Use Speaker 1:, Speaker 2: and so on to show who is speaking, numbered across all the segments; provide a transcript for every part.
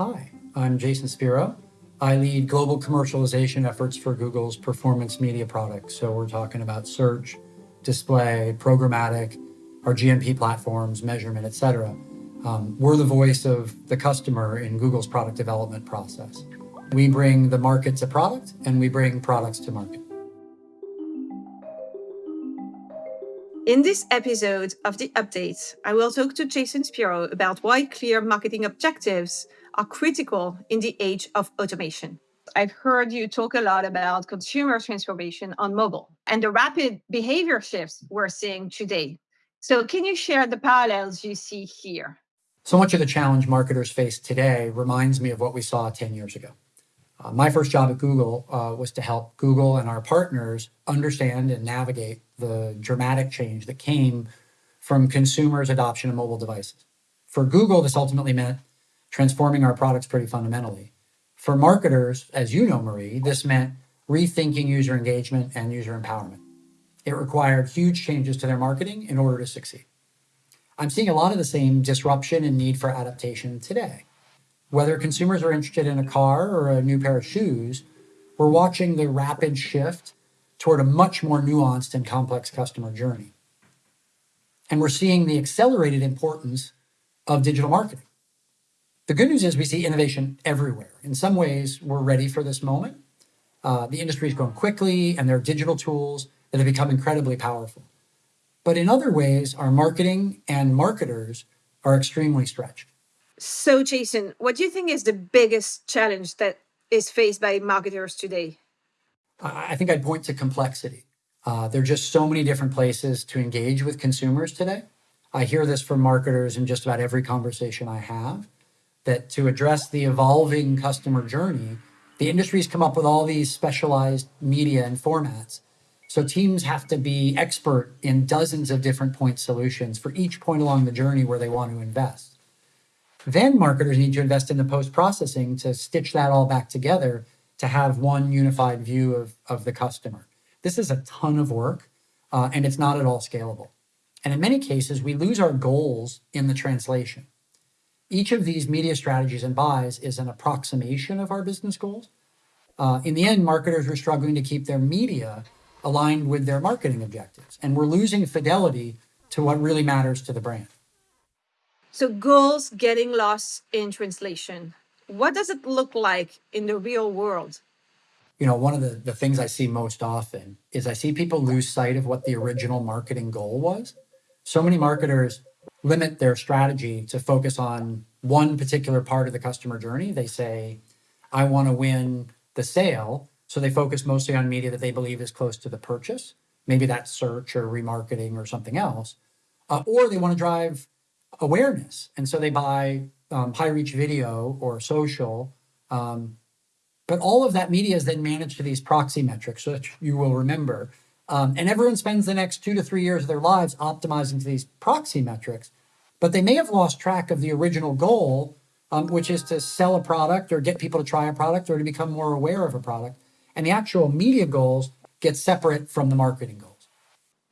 Speaker 1: Hi, I'm Jason Spero. I lead global commercialization efforts for Google's performance media products. So we're talking about search, display, programmatic, our GMP platforms, measurement, et cetera. Um, we're the voice of the customer in Google's product development process. We bring the market to product and we bring products to market.
Speaker 2: In this episode of The Update, I will talk to Jason Spero about why clear marketing objectives are critical in the age of automation. I've heard you talk a lot about consumer transformation on mobile and the rapid behavior shifts we're seeing today. So, can you share the parallels you see here?
Speaker 1: So much of the challenge marketers face today reminds me of what we saw 10 years ago. Uh, my first job at Google uh, was to help Google and our partners understand and navigate the dramatic change that came from consumers' adoption of mobile devices. For Google, this ultimately meant transforming our products pretty fundamentally. For marketers, as you know, Marie, this meant rethinking user engagement and user empowerment. It required huge changes to their marketing in order to succeed. I'm seeing a lot of the same disruption and need for adaptation today. Whether consumers are interested in a car or a new pair of shoes, we're watching the rapid shift toward a much more nuanced and complex customer journey. And we're seeing the accelerated importance of digital marketing. The good news is we see innovation everywhere. In some ways, we're ready for this moment. Uh, the industry is growing quickly, and there are digital tools that have become incredibly powerful. But in other ways, our marketing and marketers are extremely stretched.
Speaker 2: So, Jason, what do you think is the biggest challenge that is faced by marketers today?
Speaker 1: I think I'd point to complexity. Uh, there are just so many different places to engage with consumers today. I hear this from marketers in just about every conversation I have that to address the evolving customer journey, the industry's come up with all these specialized media and formats. So teams have to be expert in dozens of different point solutions for each point along the journey where they want to invest. Then marketers need to invest in the post processing to stitch that all back together to have one unified view of, of the customer. This is a ton of work uh, and it's not at all scalable. And in many cases, we lose our goals in the translation. Each of these media strategies and buys is an approximation of our business goals. Uh, in the end, marketers are struggling to keep their media aligned with their marketing objectives, and we're losing fidelity to what really matters to the brand.
Speaker 2: So, goals getting lost in translation. What does it look like in the real world?
Speaker 1: You know, one of the, the things I see most often is I see people lose sight of what the original marketing goal was. So many marketers limit their strategy to focus on one particular part of the customer journey. They say, I want to win the sale. So they focus mostly on media that they believe is close to the purchase. Maybe that's search or remarketing or something else. Uh, or they want to drive awareness. And so they buy um, high reach video or social. Um, but all of that media is then managed to these proxy metrics, which you will remember. Um, and everyone spends the next two to three years of their lives optimizing to these proxy metrics. But they may have lost track of the original goal, um, which is to sell a product or get people to try a product or to become more aware of a product. And the actual media goals get separate from the marketing goals.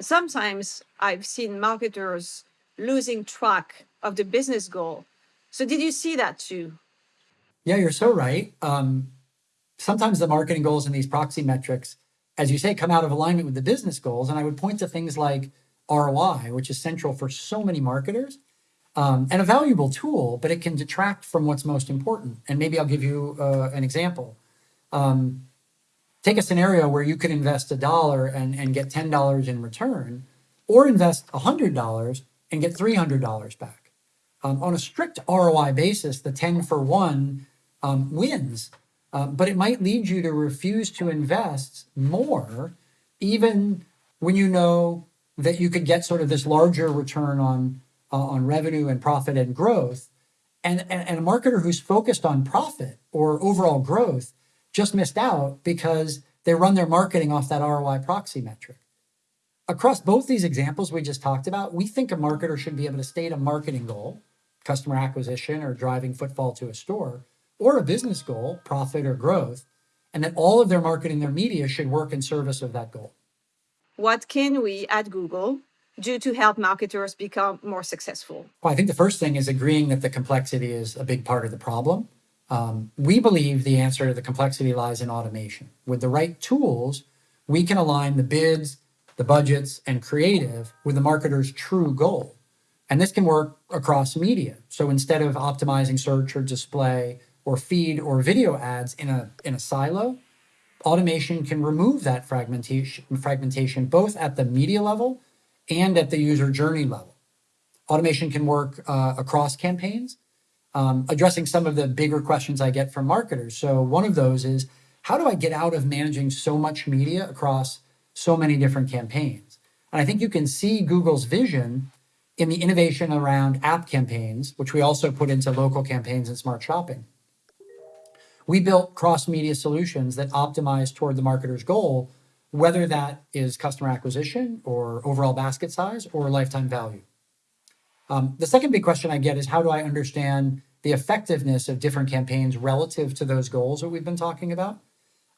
Speaker 2: Sometimes I've seen marketers losing track of the business goal so did you see that too?
Speaker 1: Yeah, you're so right. Um, sometimes the marketing goals and these proxy metrics, as you say, come out of alignment with the business goals. And I would point to things like ROI, which is central for so many marketers um, and a valuable tool, but it can detract from what's most important. And maybe I'll give you uh, an example. Um, take a scenario where you could invest a dollar and, and get $10 in return, or invest $100 and get $300 back. Um, on a strict ROI basis, the 10 for 1 um, wins, um, but it might lead you to refuse to invest more, even when you know that you could get sort of this larger return on, uh, on revenue and profit and growth. And, and, and a marketer who's focused on profit or overall growth just missed out because they run their marketing off that ROI proxy metric. Across both these examples we just talked about, we think a marketer should be able to state a marketing goal customer acquisition or driving footfall to a store, or a business goal, profit or growth, and that all of their marketing, their media should work in service of that goal.
Speaker 2: What can we at Google do to help marketers become more successful?
Speaker 1: Well, I think the first thing is agreeing that the complexity is a big part of the problem. Um, we believe the answer to the complexity lies in automation. With the right tools, we can align the bids, the budgets, and creative with the marketer's true goal. And this can work across media. So instead of optimizing search or display or feed or video ads in a, in a silo, automation can remove that fragmentation, fragmentation both at the media level and at the user journey level. Automation can work uh, across campaigns, um, addressing some of the bigger questions I get from marketers. So one of those is, how do I get out of managing so much media across so many different campaigns? And I think you can see Google's vision in the innovation around app campaigns, which we also put into local campaigns and smart shopping. We built cross-media solutions that optimize toward the marketer's goal, whether that is customer acquisition or overall basket size or lifetime value. Um, the second big question I get is how do I understand the effectiveness of different campaigns relative to those goals that we've been talking about?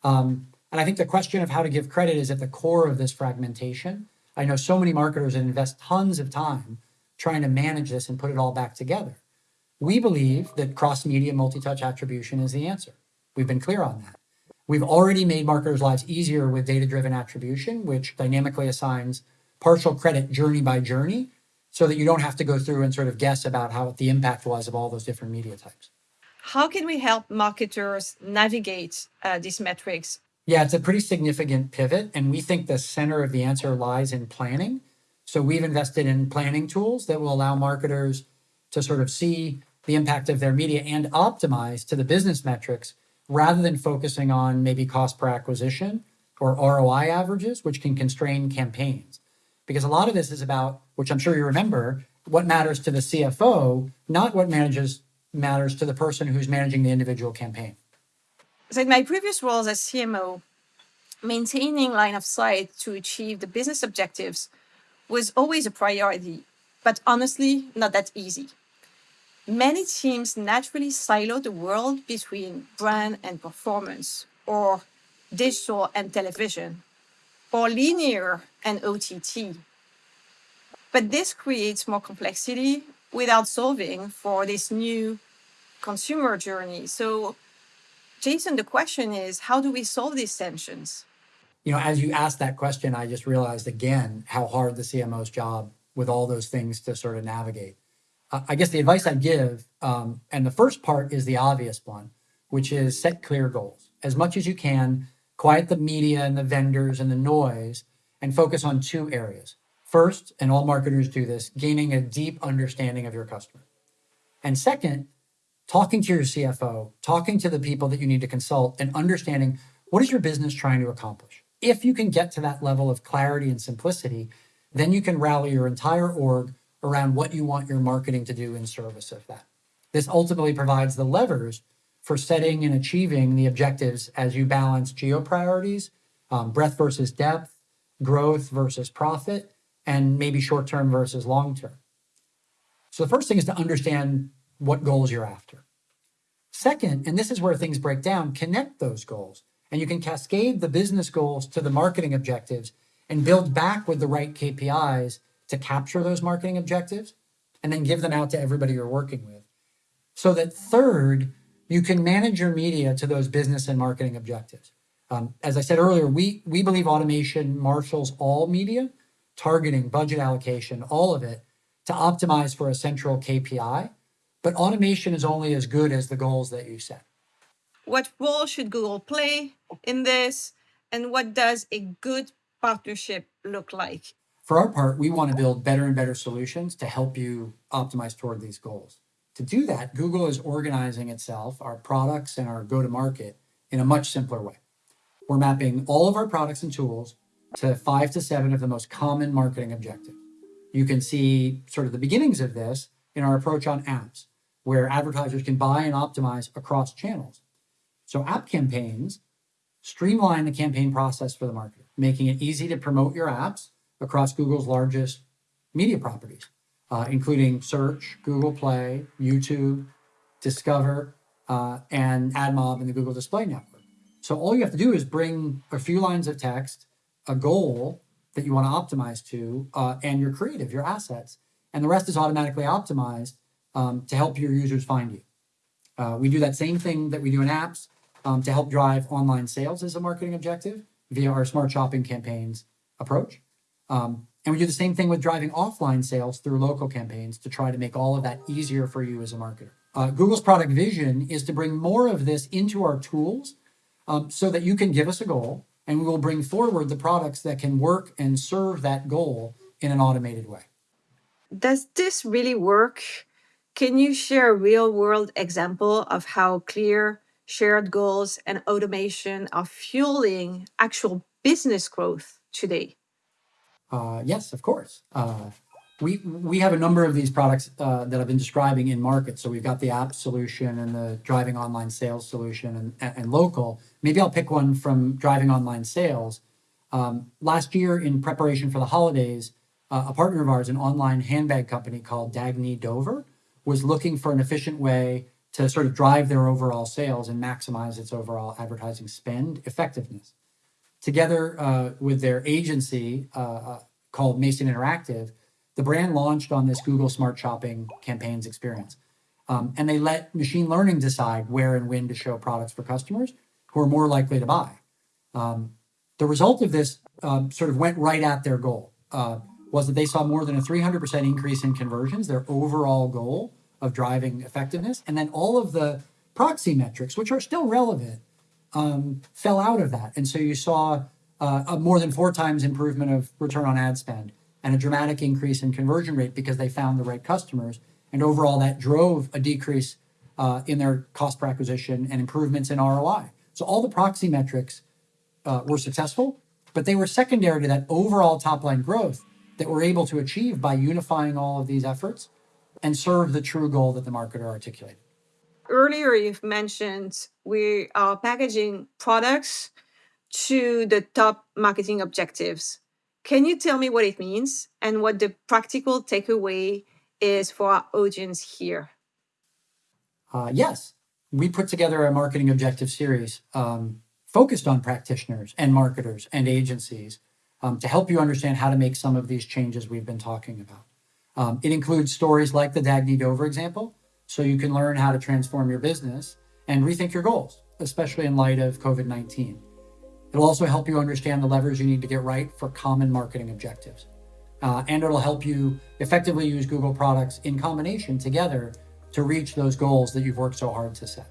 Speaker 1: Um, and I think the question of how to give credit is at the core of this fragmentation. I know so many marketers invest tons of time trying to manage this and put it all back together. We believe that cross-media multi-touch attribution is the answer. We've been clear on that. We've already made marketers' lives easier with data-driven attribution, which dynamically assigns partial credit journey by journey so that you don't have to go through and sort of guess about how the impact was of all those different media types.
Speaker 2: How can we help marketers navigate uh, these metrics?
Speaker 1: Yeah, it's a pretty significant pivot, and we think the center of the answer lies in planning so we've invested in planning tools that will allow marketers to sort of see the impact of their media and optimize to the business metrics rather than focusing on maybe cost per acquisition or ROI averages, which can constrain campaigns. Because a lot of this is about, which I'm sure you remember, what matters to the CFO, not what manages matters to the person who's managing the individual campaign.
Speaker 2: So in my previous roles as CMO, maintaining line of sight to achieve the business objectives was always a priority, but honestly, not that easy. Many teams naturally silo the world between brand and performance, or digital and television, or linear and OTT. But this creates more complexity without solving for this new consumer journey. So, Jason, the question is how do we solve these tensions?
Speaker 1: You know, as you asked that question, I just realized again how hard the CMO's job with all those things to sort of navigate. Uh, I guess the advice I give, um, and the first part is the obvious one, which is set clear goals as much as you can. Quiet the media and the vendors and the noise, and focus on two areas. First, and all marketers do this, gaining a deep understanding of your customer. And second, talking to your CFO, talking to the people that you need to consult, and understanding what is your business trying to accomplish if you can get to that level of clarity and simplicity, then you can rally your entire org around what you want your marketing to do in service of that. This ultimately provides the levers for setting and achieving the objectives as you balance geo priorities, um, breadth versus depth, growth versus profit, and maybe short term versus long term. So the first thing is to understand what goals you're after. Second, and this is where things break down, connect those goals and you can cascade the business goals to the marketing objectives and build back with the right KPIs to capture those marketing objectives and then give them out to everybody you're working with. So that third, you can manage your media to those business and marketing objectives. Um, as I said earlier, we, we believe automation marshals all media, targeting, budget allocation, all of it to optimize for a central KPI. But automation is only as good as the goals that you set.
Speaker 2: What role should Google play in this? And what does a good partnership look like?
Speaker 1: For our part, we want to build better and better solutions to help you optimize toward these goals. To do that, Google is organizing itself, our products and our go to market in a much simpler way. We're mapping all of our products and tools to five to seven of the most common marketing objectives. You can see sort of the beginnings of this in our approach on apps, where advertisers can buy and optimize across channels. So app campaigns streamline the campaign process for the marketer, making it easy to promote your apps across Google's largest media properties, uh, including search, Google Play, YouTube, Discover, uh, and AdMob and the Google Display Network. So all you have to do is bring a few lines of text, a goal that you want to optimize to, uh, and your creative, your assets, and the rest is automatically optimized um, to help your users find you. Uh, we do that same thing that we do in apps um, to help drive online sales as a marketing objective via our smart shopping campaigns approach. Um, and we do the same thing with driving offline sales through local campaigns to try to make all of that easier for you as a marketer. Uh, Google's product vision is to bring more of this into our tools um, so that you can give us a goal and we will bring forward the products that can work and serve that goal in an automated way.
Speaker 2: Does this really work? Can you share a real world example of how clear shared goals and automation are fueling actual business growth today?
Speaker 1: Uh, yes, of course. Uh, we we have a number of these products uh, that I've been describing in market. So we've got the app solution and the driving online sales solution and, and local. Maybe I'll pick one from driving online sales. Um, last year, in preparation for the holidays, uh, a partner of ours, an online handbag company called Dagne Dover, was looking for an efficient way to sort of drive their overall sales and maximize its overall advertising spend effectiveness. Together uh, with their agency uh, uh, called Mason Interactive, the brand launched on this Google Smart Shopping campaigns experience. Um, and they let machine learning decide where and when to show products for customers who are more likely to buy. Um, the result of this um, sort of went right at their goal, uh, was that they saw more than a 300% increase in conversions, their overall goal of driving effectiveness. And then all of the proxy metrics, which are still relevant, um, fell out of that. And so you saw uh, a more than four times improvement of return on ad spend and a dramatic increase in conversion rate because they found the right customers. And overall, that drove a decrease uh, in their cost per acquisition and improvements in ROI. So all the proxy metrics uh, were successful, but they were secondary to that overall top line growth that we're able to achieve by unifying all of these efforts and serve the true goal that the marketer articulated.
Speaker 2: Earlier, you've mentioned we are packaging products to the top marketing objectives. Can you tell me what it means and what the practical takeaway is for our audience here?
Speaker 1: Uh, yes, we put together a marketing objective series um, focused on practitioners and marketers and agencies um, to help you understand how to make some of these changes we've been talking about. Um, it includes stories like the Dagne Dover example, so you can learn how to transform your business and rethink your goals, especially in light of COVID 19. It'll also help you understand the levers you need to get right for common marketing objectives. Uh, and it'll help you effectively use Google products in combination together to reach those goals that you've worked so hard to set.